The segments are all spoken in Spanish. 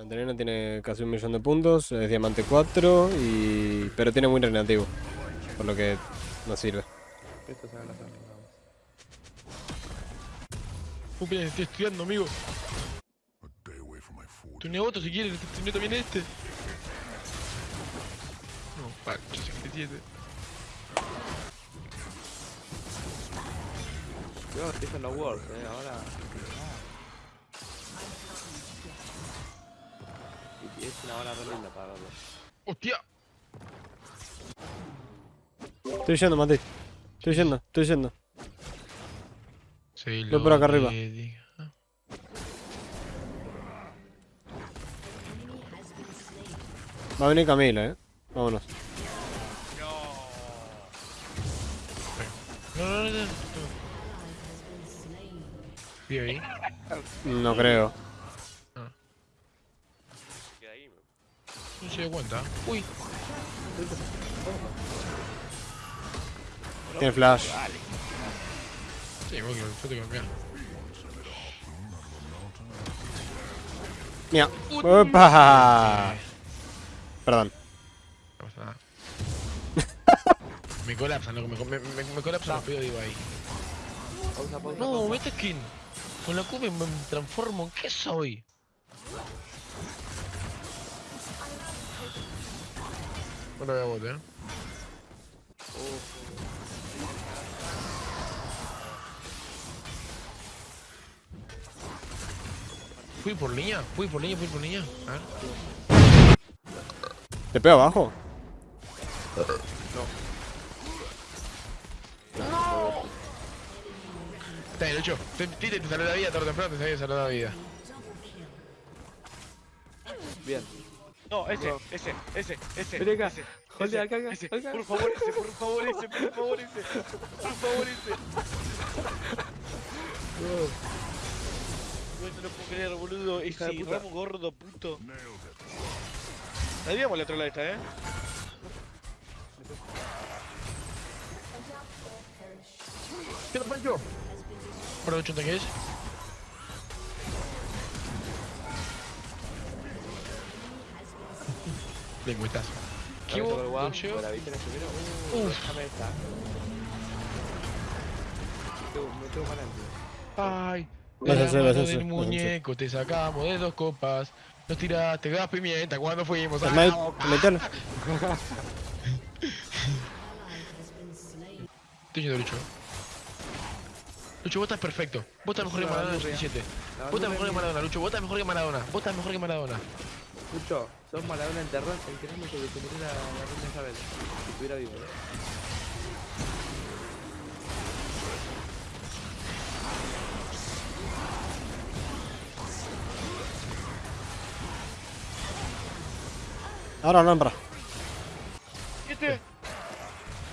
Antonina tiene casi un millón de puntos, es diamante 4, y... pero tiene muy renativo. Por lo que no sirve. Esto se va a la estoy estudiando, amigo. Tunea otro si quieres, tunea también este. No, Pancho 57. Cuidado, estoy en los words, eh, ahora. Y es una hora re linda para verlo. ¡Hostia! Estoy yendo, Mati. Estoy yendo, estoy yendo. Sí, Voy por acá arriba. diga. Va a venir Camila, eh. Vámonos. No, no, no, no. ¿Vi ahí? No creo. No se dio cuenta. Uy, Tiene flash. sí, vos que yo te cambiar. Mira. ¡Opa! Perdón. No pasa nada. me colapsan, loco, me, me, me, me colapsan los pedidos, digo ahí. Pausa, pausa. No, pausa. mete skin. Con la Q me, me transformo en qué soy. Ahora voy a bote, eh. Fui por línea, fui por línea, fui por línea. A ver. ¿Te pego abajo? Está bien, Lucho. Te, te, te salió la vida, tarde o temprano te salió la vida. Bien. No, ese, ese, ese, ese. Vení acá. Ese, ese, acá, acá, ese. acá. Por favor, ese, por favor, ese, por favor, ese. Por favor, ese. No, no lo puedo creer, boludo. Hija de Ese puta. ramo gordo, puto. Sabíamos la trola esta, eh. ¿Qué? ¿Por dónde chunta que es? Lengüetazo. ¿Qué hubo? la vista en el primero. Uh, Uf. déjame esta. Me tengo- para adelante. Ay, Vas a hacer, vas a hacer, muñeco te sacamos de dos copas. Nos tiraste gas pimienta cuando fuimos a metelo. Estoy yendo, Lucho. Lucho, vos estás perfecto. Vos estás mejor que Maradona no, 17. No, Vos estás me mejor que. Maradona, Lucho. Vos estás mejor que Maradona. Vos estás mejor que Maradona. Lucho, sos Maradona enterrado enterrando que se murió la, la reina Isabel. Si estuviera vivo, eh. Ahora, Alhambra. Este.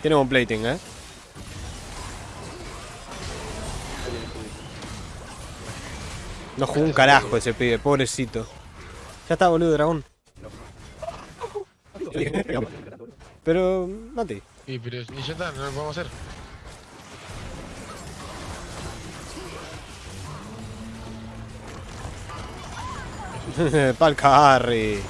Tiene un plating, eh. No jugó un carajo ese pibe, pobrecito. Ya está, boludo, dragón. Pero, Mati. Y pero y ya está, no lo podemos hacer. Pal carry.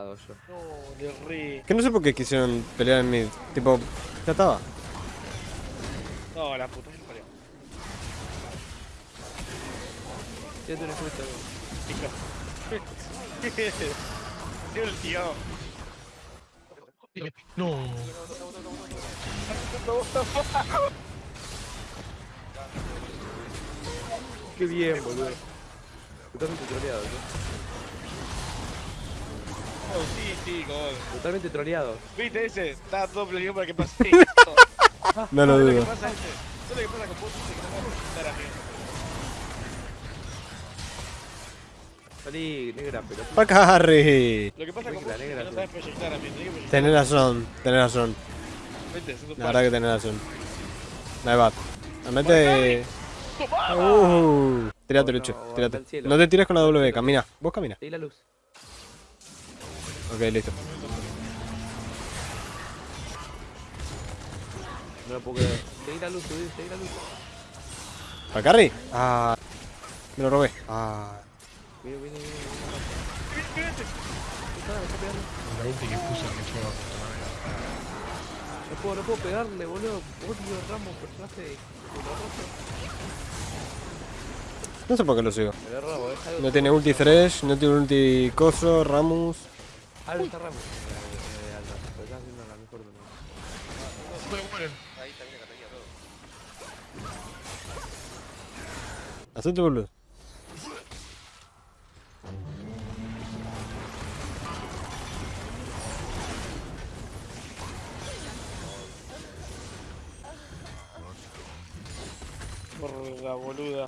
Yo. No, de re. Que no sé por qué quisieron pelear en mid. Tipo, ya estaba. No, la puta me parió. Tírate un efecto. Tío, el tío. No. Qué bien, boludo. Totalmente troleado, ¿no? Oh, sí, sí, gol. Totalmente troleado. ¿Viste ese? Estaba todo planeado para que pase esto. No lo ¿Sabes lo dudo. que pasa ese? ¿Sabes lo que pasa con vos? Ese que no me va a presentar a mí. Salí, negra, pero. Pal carry. Lo que pasa con vos la es que negra, no sabes proyectar a mí. Tenés razón, tenés razón. Vente, segundo La verdad que tenés razón. Ahí va. Mete. que... Uh, tirate, Lucho, no, tirate. No te tires con la W, camina. Vos camina. La luz. Ok, listo. No porque... Seguí la luz, seguí la luz. ¿Para carry? Ah. Me lo robé. Ah. Viene, viene, viene. La ulti que puse me fue No puedo, no puedo pegarle, boludo. Odio Ramos, personaje de No sé por qué lo sigo. No tiene ulti Thresh, no tiene ulti Coso, Ramus. Ah, está Ramos. Eh, eh, alta. Pero está haciendo la mejor de las. Me mueren. Ahí también Catalina todo. Hacete boludo. Por la boluda.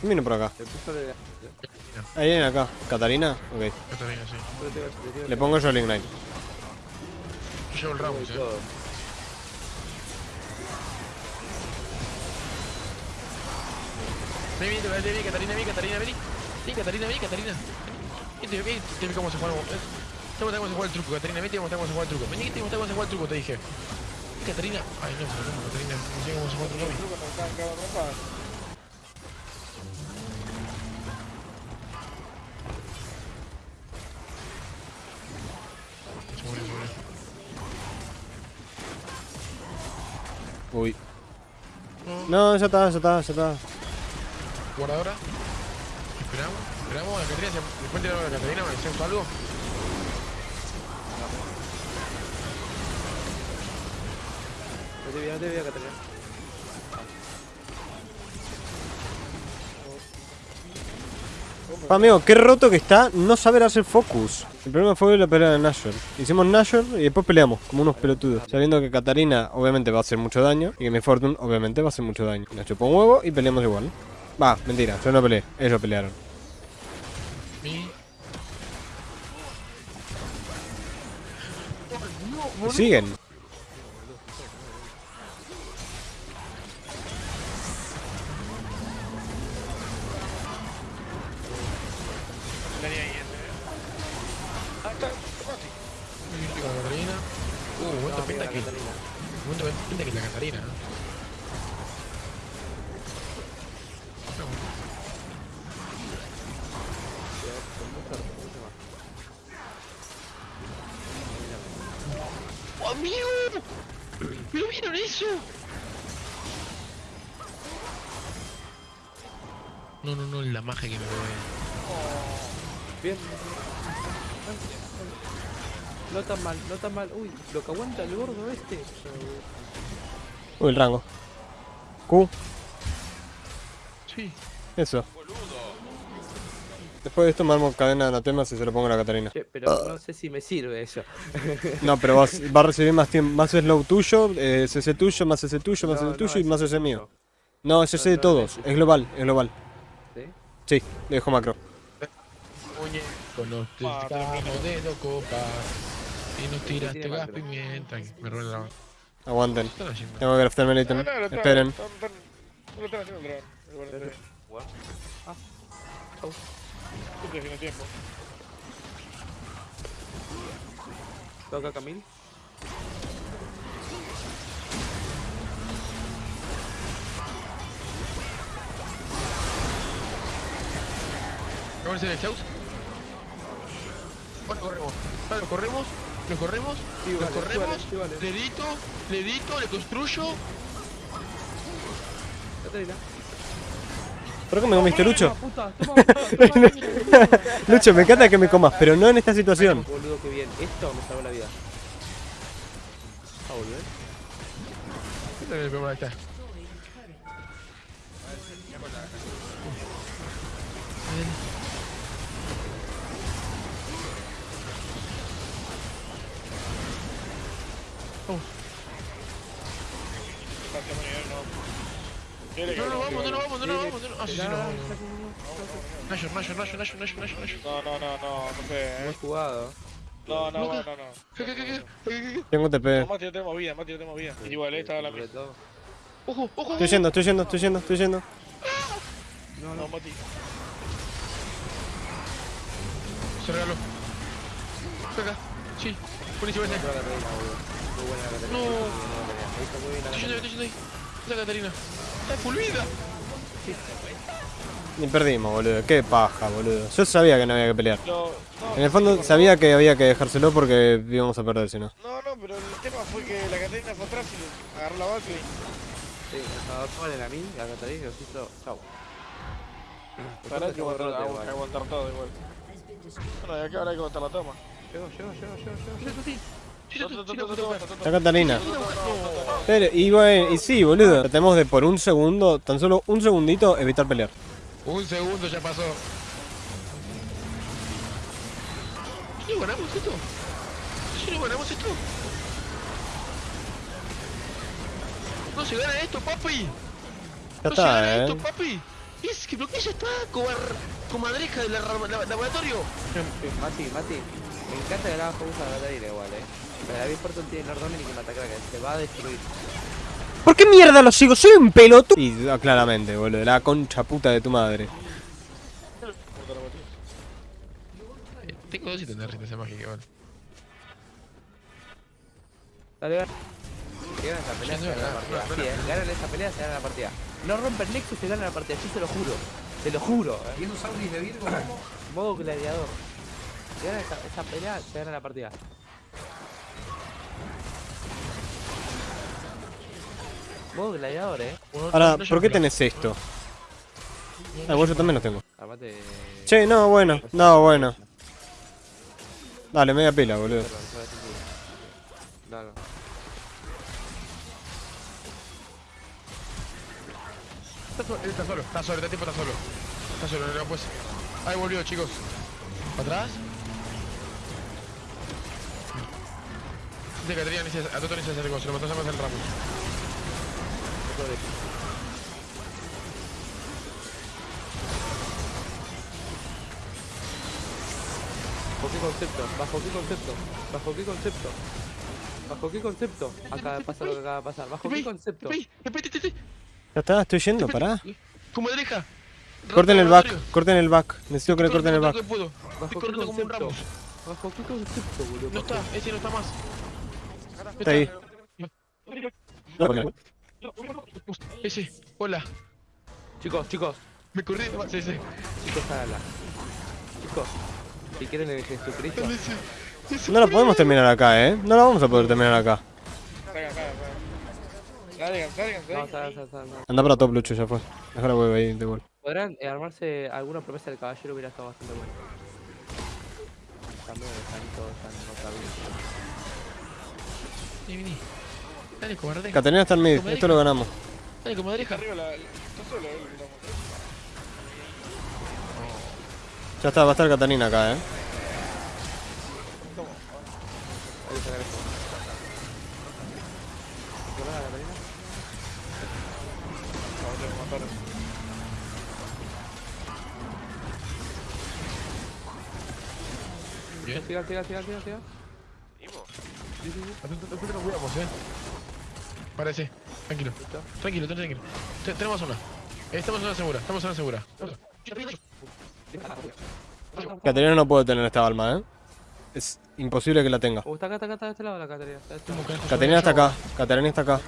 ¿Quién viene por acá? Ahí viene acá. ¿Catarina? Ok. Catalina, sí. Le pongo el Ignite. Yo llevo el y eh. Vení, vení, vení, vení, Catalina, vení, Catalina, vení. Vení, Catalina, vení, Catalina. Vení, vení, vi cómo se juega. Te mostré cómo se juega el truco, Catalina, vení, te mostré cómo se juega el truco. Vení, te mostré cómo se juega el truco, te dije. Vení, Catalina. Ay, no, Catalina, no sé cómo se juega el truco. No, ya está, ya está, ya está. Guardadora. Esperamos, esperamos. La Catarina, se- después de la Catarina, ¿me hacemos algo? No te vi, no te vi, Catalina. Pa, amigo, qué roto que está no saber hacer focus. El problema fue la pelea de Nashor. Hicimos Nashor y después peleamos, como unos pelotudos. Sabiendo que Katarina obviamente va a hacer mucho daño y que mi Fortune obviamente va a hacer mucho daño. Nos chupó un huevo y peleamos igual. Va, mentira, yo no peleé, ellos pelearon. Siguen. Tenía ahí, eh. Ah, está. La Catarina. Uh, momento No, pinta que. Catalina. Momento pinta que la Catarina, ¿no? ¡Oh, amigo! ¿Pero vieron eso? No, no, no, la magia que me robé. Bien. No tan mal, no tan mal. Uy, lo que aguanta el gordo este. Uy, el rango. Q, Sí. eso. Después de esto me armo cadena de anatemas y se lo pongo a la Catarina. Che, pero no sé si me sirve eso. No, pero vas- va a recibir más tiempo, más slow tuyo, eh, CC tuyo, más CC tuyo, más No, CC no, tuyo y más CC mío. No, es CC de no, todos, es- es global, es global. ¿Sí? Sí, le dejo macro. Con los Ah, pescamos de dos copas. Y nos tiraste gas pimienta. Me robé la. ¿Qué Aguanten. Tengo que craftarme el ítem. no, lo están- Esperen. están- No lo están haciendo el dragón. Bueno, corremos. Lo corremos. Lo corremos. Sí, vale, sí, corremos. vale, sí, vale. Le edito. Le edito. Le construyo. Catalina. ¿Por qué me comiste, Lucho? Toma, puta, toma, puta, toma. Lucho, me encanta que me comas, pero no en esta situación. Boludo, qué bien. Esto me salvó la vida. Ah, boludo. ¿eh? ¿Qué tal el problema está? Miguel, no. Quiere que No, no, lo- vamos, no, no, vamos, no, no, vamos, no, no. Ah, sí, sí, no, Esperá, vamos, no. Nashor, Nashor, Nashor, Nashor, Nashor, Nashor, Nashor. No, no, no, no, no sé, Muy eh. jugado. No, no, no, no, no. Tengo TP. No, Mati, no tenemos vida, Mati, no tenemos vida. Igual, esta es la todo. Ojo, ojo, Estoy yendo, estoy yendo, estoy yendo, estoy yendo. No, No, no. Mati. Se regaló. Acá. Sí, buenísimo ese. Muy buena la Catarina. No. La la Estoy yendo, Catarina. estoy yendo ahí. Esa Catarina. Está full vida. Ni perdimos, boludo. Qué paja, boludo. Yo sabía que no había que pelear. No, no, En el fondo sabía que había que dejárselo porque íbamos a perder si no. No, no, pero el tema fue que la Catarina fue atrás y agarró la vaca y... Sí, nos a mí, a Catarina y nos hizo. Chau. Ahora hay que aguantar, todo igual. Bueno, y acá ahora hay que aguantar la toma. Llego, llego, llego, llego, llego. Está Catarina. Pero, y bueno, y sí, boludo. Tratemos de por un segundo, tan solo un segundito, evitar pelear. Un segundo ya pasó. ¿Sí ganamos esto? ¿Sí ganamos esto? No se gana esto, papi. Ya no se gana está, esto, eh. papi. Es que bloquea ya está, cobar, comadreja del lab- lab- laboratorio. Mati, Mati, me encanta que la bajo usa la igual, eh. Pero David Fortune tiene Lord Dominic y Matacraca, se va a destruir. ¿Por qué mierda lo sigo? Soy un pelotudo. Y ah, claramente, boludo. La concha puta de tu madre. Eh, Tengo dos ítems de resistencia mágica, igual. Dale, gana. Si ganan esa pelea, Sí, se no, gana la partida. no, Sí, eh, ganan esa pelea, se gana la partida. No rompen Nexus, se gana la partida, yo se lo juro. Te lo juro, eh. ¿Tiene un Sauris de Virgo? Modo gladiador. Si ganan esa, esa pelea, se gana la partida. Modo gladiador, eh. Ahora, ¿por qué tenés esto? Ah, vos yo también lo tengo. Armate. Che, no, bueno. No, bueno. Dale, media pila, boludo. No. Está solo, él está solo, está solo, este tipo está solo. Está solo, no, pues. Ahí volvió, chicos. ¿Para atrás? Dice Caterina, ni se- a Toto ni se acercó, se lo mató a el Ramos. ¿Bajo qué concepto? ¿Bajo qué concepto? ¿Bajo qué concepto? ¿Bajo qué concepto? Acaba de pasar lo que acaba de pasar. ¿Bajo qué concepto? Ya está, estoy yendo, pará. Comadreja. Corten el back, corten el back. Necesito que le corten el back. ¿Bajo Estoy qué corriendo como un concepto? ¿Bajo qué concepto, boludo? No está, ese no está más. Está ahí. Ese, hola. Chicos, chicos, Me corrí de más ese. chicos, háganla. Chicos, si quieren el Jesucristo. No lo podemos terminar acá, eh. No lo vamos a poder terminar acá. Anda para top, Lucho, ya fue. Deja la hueva ahí de gol. ¿Podrán eh, armarse alguna promesa del caballero? Hubiera estado bastante bueno. También. Vení, vení. Dale. Caterina está en mid, esto lo ganamos. Dale, comadreja. Arriba la... Está solo, eh. Ya está, va a estar Catarina acá, eh. Hay que sacar esto. ¿Qué pasa, Catarina? No, tengo que matar. Bien. Siga, siga, siga, siga, siga. Atento, atento, nos cuidamos, eh. Parece. Tranquilo. Tranquilo, tranquilo. Te- Tenemos una. Estamos en una segura, estamos en una segura. Caterina no puede tener esta alma, eh. Es imposible que la tenga. Uh, está acá, está acá, está de este lado la de este. Caterina está acá, Caterina está acá.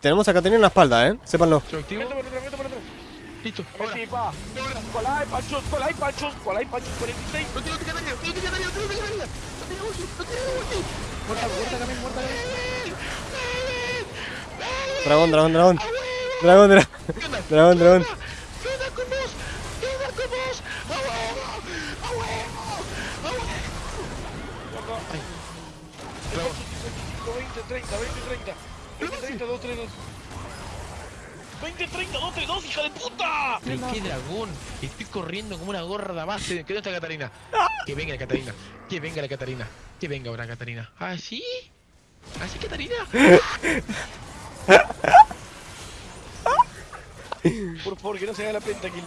Tenemos a Caterina en la espalda, eh. Sépanlo. Listo, Ahora ahora. sí, pa. Cola hay panchos, cola hay panchos, cola hay panchos, 46. No tiene Catarina, no tiene Catarina, no tiene Catarina. No tiene ulti, no tiene ulti. Muerta, muerta también, muerta también. Dragón, dragón, dragón. Dragón, dragón. Dragón, dragón. ¡Queda con vos! ¡Queda con vos! ¡A huevo! ¡A huevo! ¡A huevo! 20, 30, 20, 30. 20, 30, 2, 3, 2. 20, 30, 2, 3, 2, hija de puta. Pero qué dragón, estoy corriendo como una gorda base. ¿Qué dónde está Catarina? Que venga la Catarina, que venga la Catarina, que venga ahora Catarina. ¿Ah, sí? ¿Así Catarina? Por favor, que no se haga la pentakill.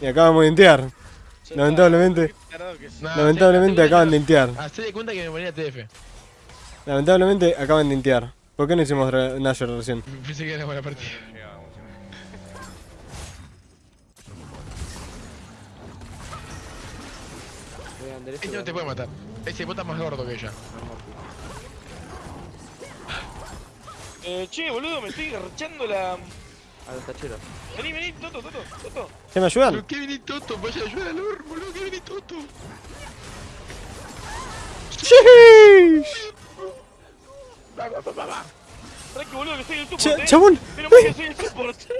Y acaban de dentear. Lamentablemente. Lamentablemente acaban de dentear. Hacé de cuenta que me ponía TF. Lamentablemente acaban de dentear. ¿Por qué no hicimos Nashor recién? Pensé que era buena partida. Andrés y Ese no te puede matar. Ese bota más gordo que ella. Eh, che, boludo, me estoy garchando la. A los tacheros. Vení, vení, Toto, Toto, Toto. ¿Se me ayudan? Pero qué viene Toto, vaya a ayudar al Lord, boludo, qué viene Toto. Sheesh. Pará que boludo que soy el support, Ch- eh. chabón. Pero soy el support.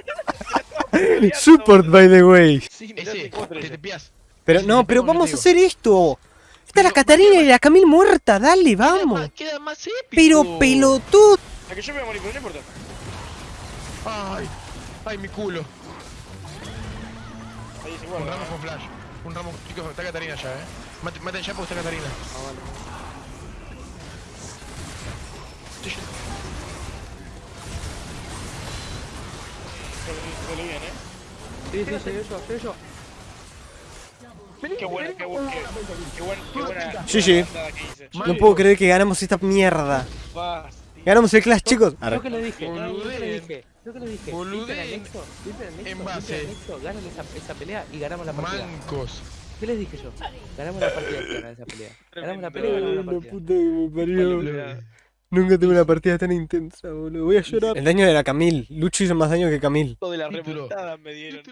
Support, by the way. Sí, Ese, te te ese. Pero no, pero vamos a hacer esto. Está la Catarina ¿por qué y la Camil muerta, dale, vamos. Queda más, queda más épico. Pero pelotudo. A que yo me voy a morir, pero no importa. Ay, ay, mi culo. Ahí se Un guarda. ramo con flash. Un ramo, chicos, está Catarina ya, eh. Maten, maten ya porque está Catarina. Ah, vale. Sale bien, eh. Sí, sí, llegué yo, llegué yo. Qué buena, qué buena, qué, qué buena, qué buena. Hice. No puedo creer que ganamos esta mierda. Ganamos el Clash, chicos. Yo que le dije, yo que Boludeen. dije, yo que le dije. En base. ganan esa, esa pelea y ganamos la partida. Mancos. ¿Qué les dije yo? Ganamos la partida ganan esa pelea. Ganamos la pelea y ganamos la La partida. puta que me parió. Nunca tuve una partida tan intensa, boludo. Voy a llorar. El daño de la Camil. Lucho hizo más daño que Camil. de la remontada me dieron.